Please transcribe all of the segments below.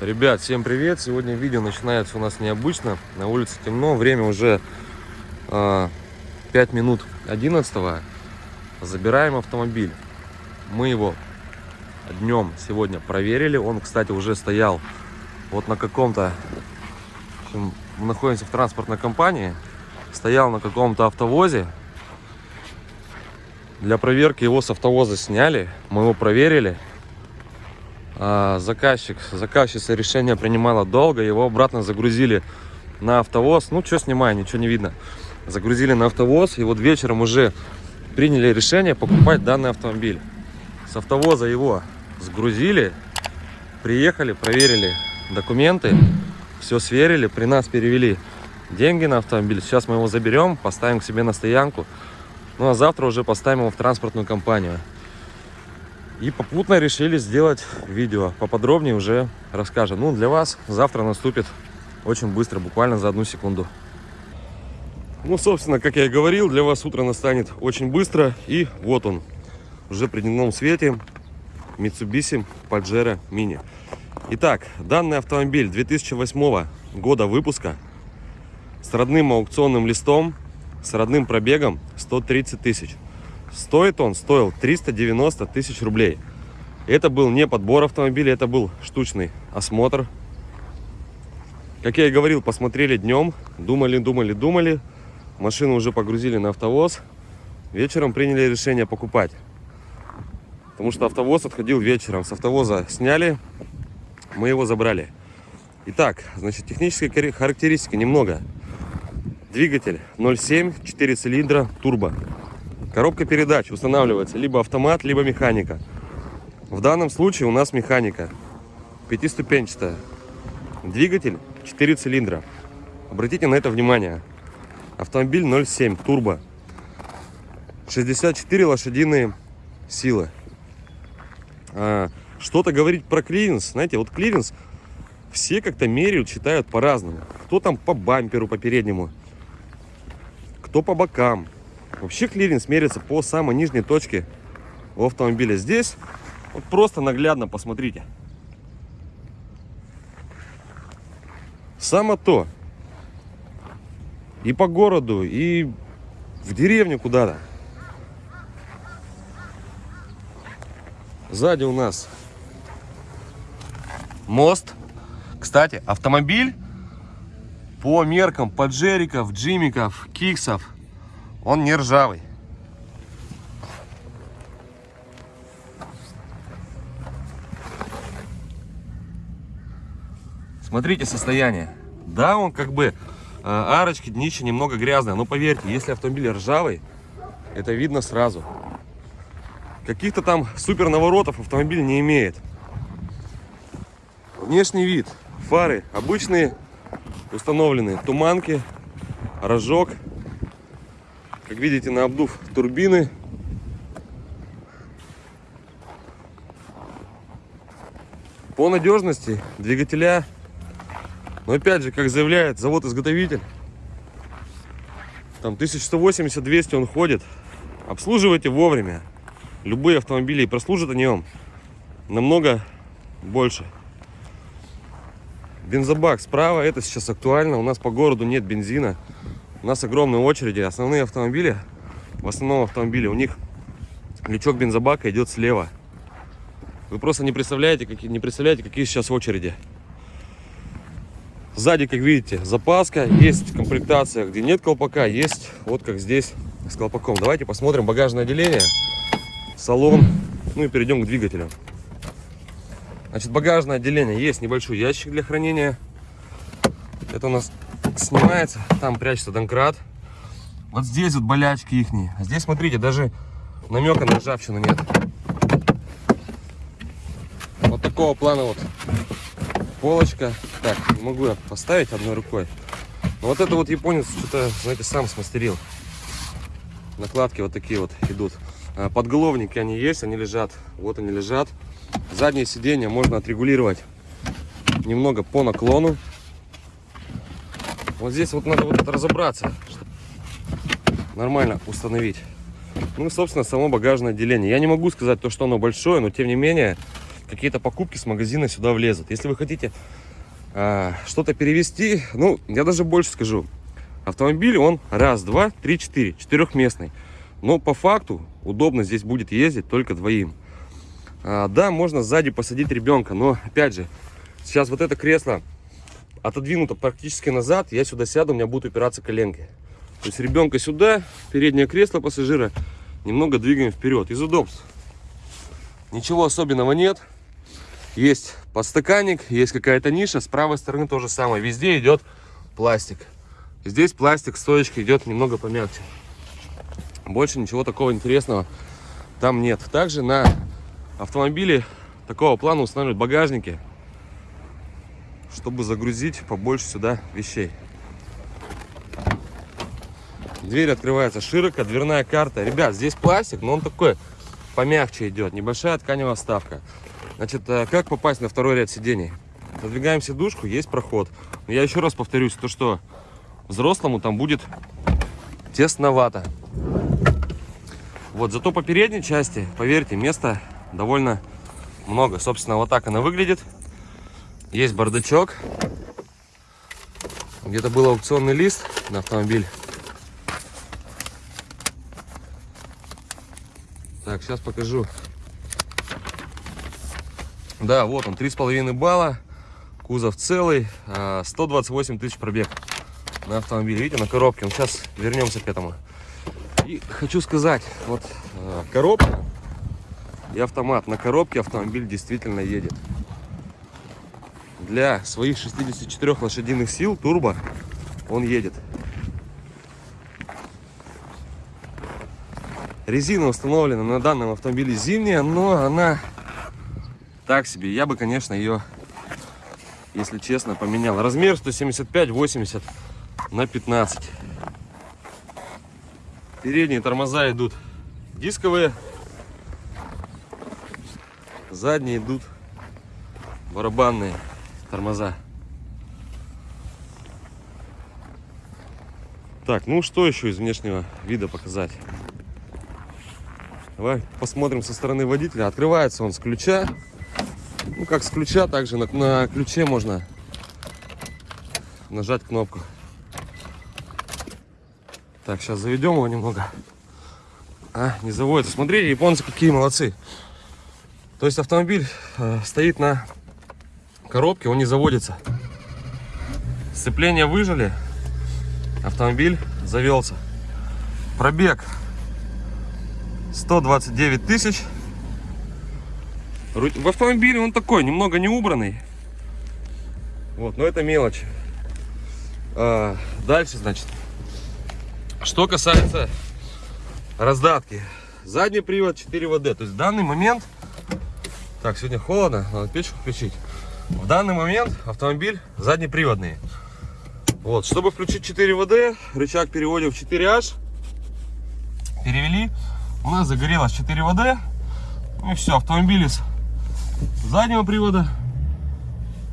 Ребят, всем привет! Сегодня видео начинается у нас необычно. На улице темно, время уже э, 5 минут 11 -го. Забираем автомобиль. Мы его днем сегодня проверили. Он, кстати, уже стоял вот на каком-то... Мы находимся в транспортной компании. Стоял на каком-то автовозе. Для проверки его с автовоза сняли. Мы его проверили. А, заказчик, заказчица решение принимала долго, его обратно загрузили на автовоз. Ну, что снимаю, ничего не видно. Загрузили на автовоз, и вот вечером уже приняли решение покупать данный автомобиль. С автовоза его сгрузили, приехали, проверили документы, все сверили, при нас перевели деньги на автомобиль. Сейчас мы его заберем, поставим к себе на стоянку. Ну, а завтра уже поставим его в транспортную компанию. И попутно решили сделать видео. Поподробнее уже расскажем. Ну, для вас завтра наступит очень быстро, буквально за одну секунду. Ну, собственно, как я и говорил, для вас утро настанет очень быстро. И вот он, уже при дневном свете, Mitsubishi Pajero Mini. Итак, данный автомобиль 2008 года выпуска с родным аукционным листом, с родным пробегом 130 тысяч. Стоит он, стоил 390 тысяч рублей. Это был не подбор автомобиля, это был штучный осмотр. Как я и говорил, посмотрели днем, думали, думали, думали. Машину уже погрузили на автовоз. Вечером приняли решение покупать. Потому что автовоз отходил вечером. С автовоза сняли, мы его забрали. Итак, значит, технические характеристики немного. Двигатель 0,7, 4 цилиндра, турбо. Коробка передач устанавливается либо автомат, либо механика. В данном случае у нас механика. Пятиступенчатая. Двигатель 4 цилиндра. Обратите на это внимание. Автомобиль 0,7 турбо. 64 лошадиные силы. А, Что-то говорить про клиренс. Знаете, вот клиренс все как-то меряют, считают по-разному. Кто там по бамперу, по переднему, кто по бокам. Вообще клиренс меряется по самой нижней точке у автомобиля. Здесь вот просто наглядно посмотрите. Само то. И по городу, и в деревню куда-то. Сзади у нас мост. Кстати, автомобиль по меркам поджериков, джимиков, киксов он не ржавый. Смотрите состояние. Да, он как бы э, арочки, днище немного грязное, но поверьте, если автомобиль ржавый, это видно сразу. Каких-то там супер наворотов автомобиль не имеет. Внешний вид. Фары обычные, установленные. Туманки, рожок. Как видите, на обдув турбины. По надежности двигателя, но опять же, как заявляет завод-изготовитель, там 1180-200 он ходит. Обслуживайте вовремя. Любые автомобили и прослужат они вам намного больше. Бензобак справа, это сейчас актуально. У нас по городу нет бензина. У нас огромные очереди. Основные автомобили, в основном автомобили, у них лючок бензобака идет слева. Вы просто не представляете, какие, не представляете, какие сейчас очереди. Сзади, как видите, запаска. Есть комплектация, где нет колпака. Есть вот как здесь с колпаком. Давайте посмотрим багажное отделение, салон. Ну и перейдем к двигателю. Значит, багажное отделение. Есть небольшой ящик для хранения. Это у нас снимается, там прячется донкрат. Вот здесь вот болячки их. А здесь, смотрите, даже намека на ржавчину нет. Вот такого плана вот полочка. Так, не могу я поставить одной рукой. Но вот это вот японец что-то, знаете, сам смастерил. Накладки вот такие вот идут. А, подголовники они есть, они лежат. Вот они лежат. Заднее сиденье можно отрегулировать немного по наклону. Вот здесь вот надо вот разобраться, чтобы нормально установить. Ну и, собственно, само багажное отделение. Я не могу сказать то, что оно большое, но тем не менее, какие-то покупки с магазина сюда влезут. Если вы хотите э, что-то перевести, ну, я даже больше скажу. Автомобиль, он раз, два, три, четыре, четырехместный. Но по факту удобно здесь будет ездить только двоим. А, да, можно сзади посадить ребенка, но опять же, сейчас вот это кресло отодвинуто практически назад, я сюда сяду, у меня будут упираться коленки. То есть ребенка сюда, переднее кресло пассажира, немного двигаем вперед. Из удобств ничего особенного нет. Есть подстаканник, есть какая-то ниша. С правой стороны то же самое. Везде идет пластик. Здесь пластик, стоечка идет немного помягче. Больше ничего такого интересного там нет. Также на автомобиле такого плана устанавливают багажники, чтобы загрузить побольше сюда вещей. Дверь открывается широко, дверная карта. Ребят, здесь пластик, но он такой помягче идет. Небольшая тканевая вставка. Значит, э, как попасть на второй ряд сидений? Продвигаем сидушку, есть проход. я еще раз повторюсь, то что взрослому там будет тесновато. Вот, зато по передней части, поверьте, места довольно много. Собственно, вот так она выглядит. Есть бардачок. Где-то был аукционный лист на автомобиль. Так, сейчас покажу. Да, вот он, 3,5 балла. Кузов целый. 128 а, тысяч пробег на автомобиле. Видите, на коробке. Ну, сейчас вернемся к этому. И хочу сказать, вот э, коробка и автомат. На коробке автомобиль действительно едет. Для своих 64 лошадиных сил турбо он едет. Резина установлена на данном автомобиле зимняя, но она так себе. Я бы, конечно, ее, если честно, поменял. Размер 175-80 на 15. Передние тормоза идут дисковые. Задние идут барабанные тормоза. Так, ну что еще из внешнего вида показать? Давай посмотрим со стороны водителя. Открывается он с ключа. Ну, как с ключа, также на, на ключе можно нажать кнопку. Так, сейчас заведем его немного. А, не заводится. Смотри, японцы какие молодцы. То есть автомобиль э, стоит на коробке, он не заводится. Сцепление выжили, автомобиль завелся. Пробег 129 тысяч. В автомобиле он такой, немного не убранный. Вот, но это мелочь. А, дальше, значит, что касается раздатки. Задний привод 4 ВД. То есть в данный момент... Так, сегодня холодно, надо печку включить. В данный момент автомобиль заднеприводный. Вот, чтобы включить 4 ВД, рычаг переводим в 4H. Перевели. У нас загорелось 4 ВД. Ну и все, автомобиль из заднего привода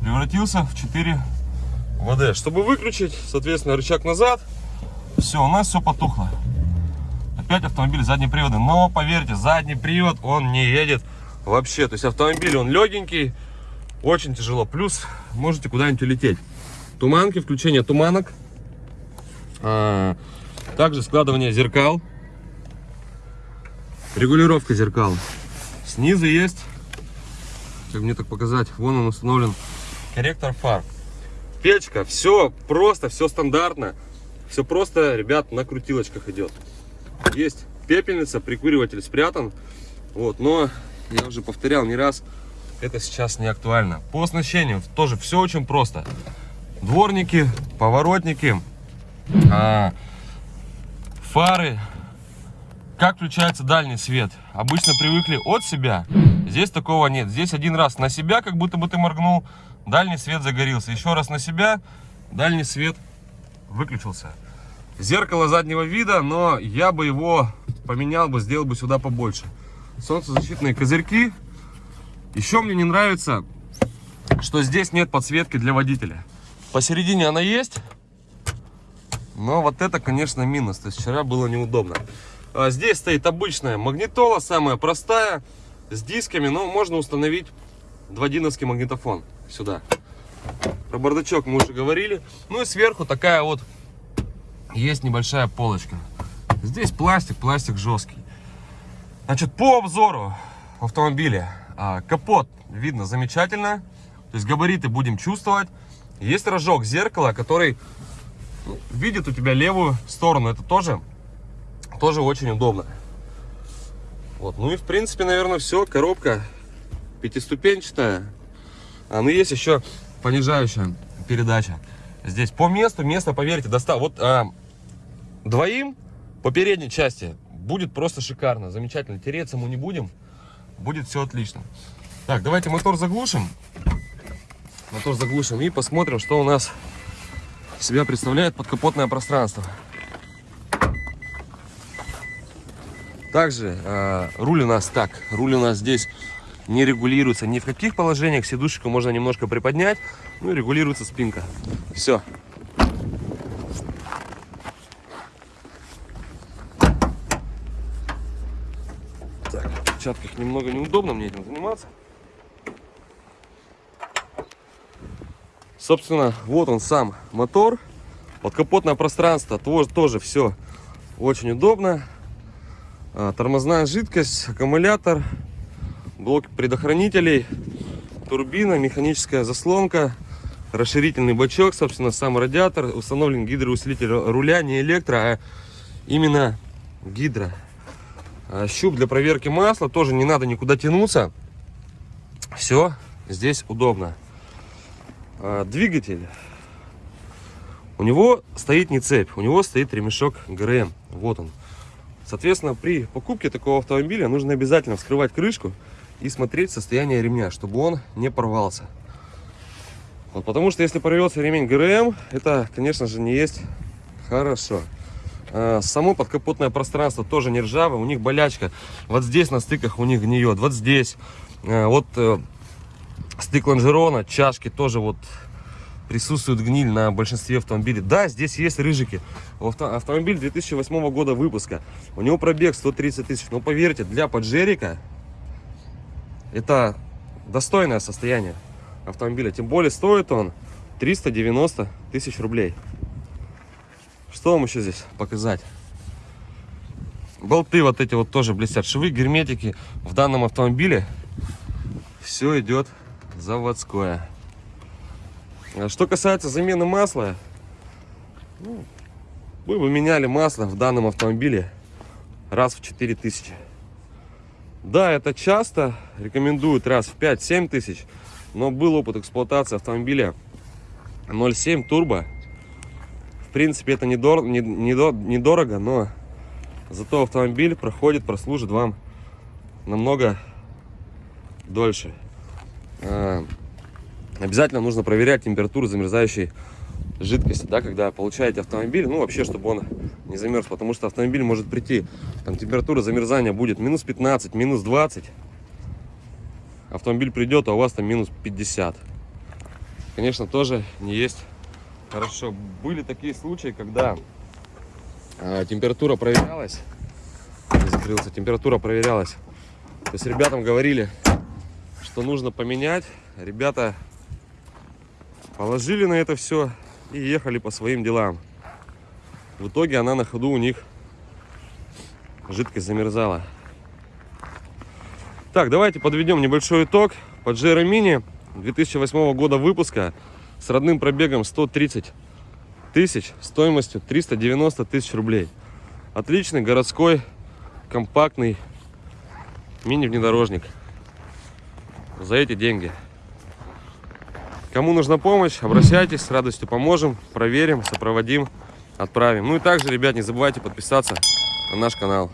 превратился в 4 ВД. Чтобы выключить, соответственно, рычаг назад, все, у нас все потухло. Опять автомобиль задний привод. Но поверьте, задний привод он не едет вообще. То есть автомобиль он легенький, очень тяжело. Плюс можете куда-нибудь улететь. Туманки, включение туманок. А, также складывание зеркал. Регулировка зеркал. Снизу есть, как мне так показать, вон он установлен, корректор фар. Печка, все просто, все стандартно. Все просто, ребят, на крутилочках идет. Есть пепельница, прикуриватель спрятан. Вот, но я уже повторял не раз, это сейчас не актуально. По оснащению тоже все очень просто. Дворники, поворотники, а, фары. Как включается дальний свет? Обычно привыкли от себя. Здесь такого нет. Здесь один раз на себя, как будто бы ты моргнул, дальний свет загорелся. Еще раз на себя, дальний свет выключился. Зеркало заднего вида, но я бы его поменял бы, сделал бы сюда побольше. Солнцезащитные козырьки. Еще мне не нравится, что здесь нет подсветки для водителя. Посередине она есть, но вот это, конечно, минус. То есть вчера было неудобно. А здесь стоит обычная магнитола, самая простая, с дисками, но можно установить дводиновский магнитофон сюда. Про бардачок мы уже говорили. Ну и сверху такая вот есть небольшая полочка. Здесь пластик, пластик жесткий. Значит, по обзору автомобиля а, капот видно замечательно. То есть габариты будем чувствовать. Есть рожок зеркала, который ну, видит у тебя левую сторону. Это тоже, тоже очень удобно. Вот. Ну и в принципе, наверное, все. Коробка пятиступенчатая. А ну есть еще понижающая передача. Здесь по месту, место, поверьте, достал. Вот а, двоим по передней части будет просто шикарно, замечательно. Тереться мы не будем, будет все отлично. Так, давайте мотор заглушим. Мотор заглушим и посмотрим, что у нас себя представляет подкапотное пространство. Также э, руль у нас так, руль у нас здесь не регулируется ни в каких положениях. Сидушечку можно немножко приподнять, ну и регулируется спинка. Все. Так, в перчатках немного неудобно мне этим заниматься. Собственно, вот он сам мотор. Подкапотное пространство тоже, тоже все очень удобно. А, тормозная жидкость, аккумулятор, блок предохранителей, турбина, механическая заслонка, расширительный бачок, собственно, сам радиатор, установлен гидроусилитель руля, не электро, а именно гидро. А, щуп для проверки масла, тоже не надо никуда тянуться. Все здесь удобно. А, двигатель. У него стоит не цепь, у него стоит ремешок ГРМ. Вот он. Соответственно, при покупке такого автомобиля нужно обязательно вскрывать крышку и смотреть состояние ремня, чтобы он не порвался. Вот, потому что если порвется ремень ГРМ, это, конечно же, не есть хорошо. А, само подкапотное пространство тоже не ржавое, у них болячка. Вот здесь на стыках у них гниет, вот здесь. А, вот э, стык лонжерона, чашки тоже вот присутствует гниль на большинстве автомобилей. Да, здесь есть рыжики. Авто, автомобиль 2008 года выпуска. У него пробег 130 тысяч. Но поверьте, для поджерика это достойное состояние автомобиля. Тем более стоит он 390 тысяч рублей. Что вам еще здесь показать? Болты вот эти вот тоже блестят. Швы, герметики. В данном автомобиле все идет заводское. А что касается замены масла, ну, мы бы меняли масло в данном автомобиле раз в 4000. Да, это часто, рекомендуют раз в 5-7 тысяч, но был опыт эксплуатации автомобиля 0.7 турбо. В принципе, это недор не, не, недорого, но зато автомобиль проходит, прослужит вам намного дольше. А, обязательно нужно проверять температуру замерзающей жидкости, да, когда получаете автомобиль, ну, вообще, чтобы он не замерз, потому что автомобиль может прийти, там, температура замерзания будет минус 15, минус 20, автомобиль придет, а у вас там минус 50. Конечно, тоже не есть хорошо. Были такие случаи, когда э, температура проверялась, закрылся, температура проверялась, то есть ребятам говорили, что нужно поменять, ребята Положили на это все и ехали по своим делам. В итоге она на ходу у них жидкость замерзала. Так, давайте подведем небольшой итог. Pajero Mini 2008 года выпуска с родным пробегом 130 тысяч, стоимостью 390 тысяч рублей. Отличный городской компактный мини-внедорожник за эти деньги. Кому нужна помощь, обращайтесь, с радостью поможем, проверим, сопроводим, отправим. Ну и также, ребят, не забывайте подписаться на наш канал.